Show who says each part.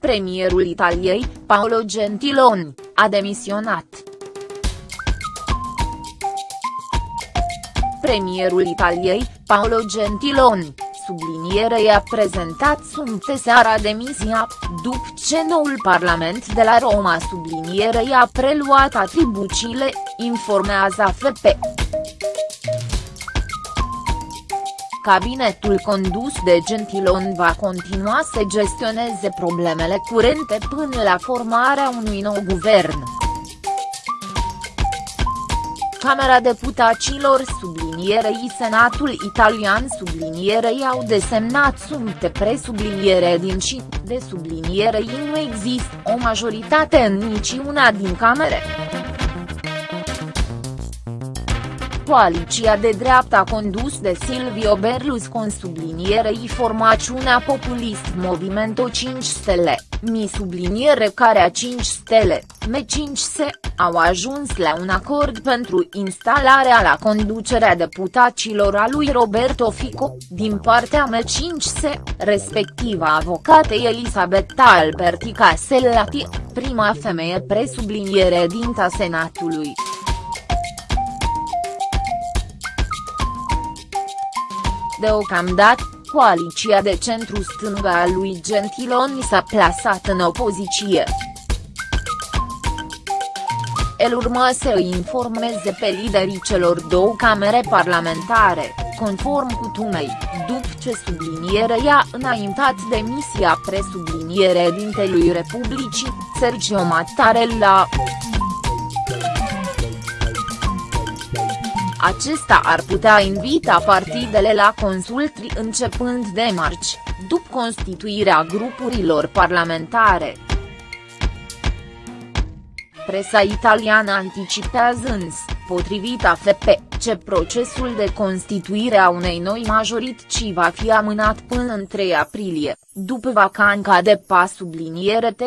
Speaker 1: Premierul Italiei, Paolo Gentiloni, a demisionat. Premierul Italiei, Paolo Gentiloni, sublinierei a prezentat sumte seara demisia, după ce noul Parlament de la Roma sublinierei a preluat atribuțiile, informează AFP. Cabinetul condus de Gentilon va continua să gestioneze problemele curente până la formarea unui nou guvern. Camera Deputaților sublinierei Senatul Italian sublinierei au desemnat sumte presubliniere din și, de sublinierei nu există o majoritate în niciuna din camere. Coaliția de dreapta condus de Silvio Berlusconi sublinierei formațiunea populist Movimento 5 Stele, mi subliniere care a 5 stele, M5S, au ajuns la un acord pentru instalarea la conducerea deputaților a lui Roberto Fico, din partea M5S, respectiv a avocatei Elisabetta Alberti Casellati, prima femeie presubliniere dinta Senatului. Deocamdată, coaliția de centru-stânga a lui Gentiloni s-a plasat în opoziție. El urma să îi informeze pe liderii celor două camere parlamentare, conform cutumei, după ce sublinierea a înaintat demisia presubliniere dintelui Republicii, Sergio Mattarella. Acesta ar putea invita partidele la consultri începând de marți, după constituirea grupurilor parlamentare. Presa italiană anticipează însă, potrivit AFP, ce procesul de constituire a unei noi majorități va fi amânat până în 3 aprilie, după vacanța de pas subliniere T.